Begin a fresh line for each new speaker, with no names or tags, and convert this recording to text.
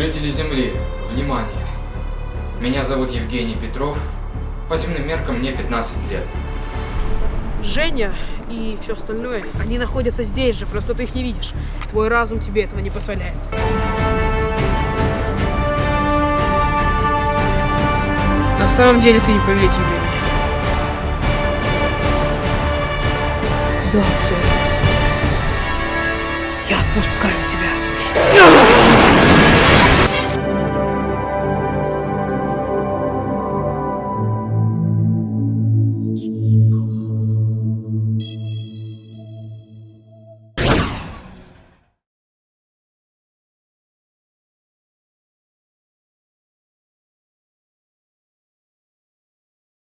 Жители Земли, внимание! Меня зовут Евгений Петров. По земным меркам мне 15 лет.
Женя и все остальное, они находятся здесь же, просто ты их не видишь. Твой разум тебе этого не позволяет. На самом деле ты не повелитель времени. Доктор, я отпускаю тебя.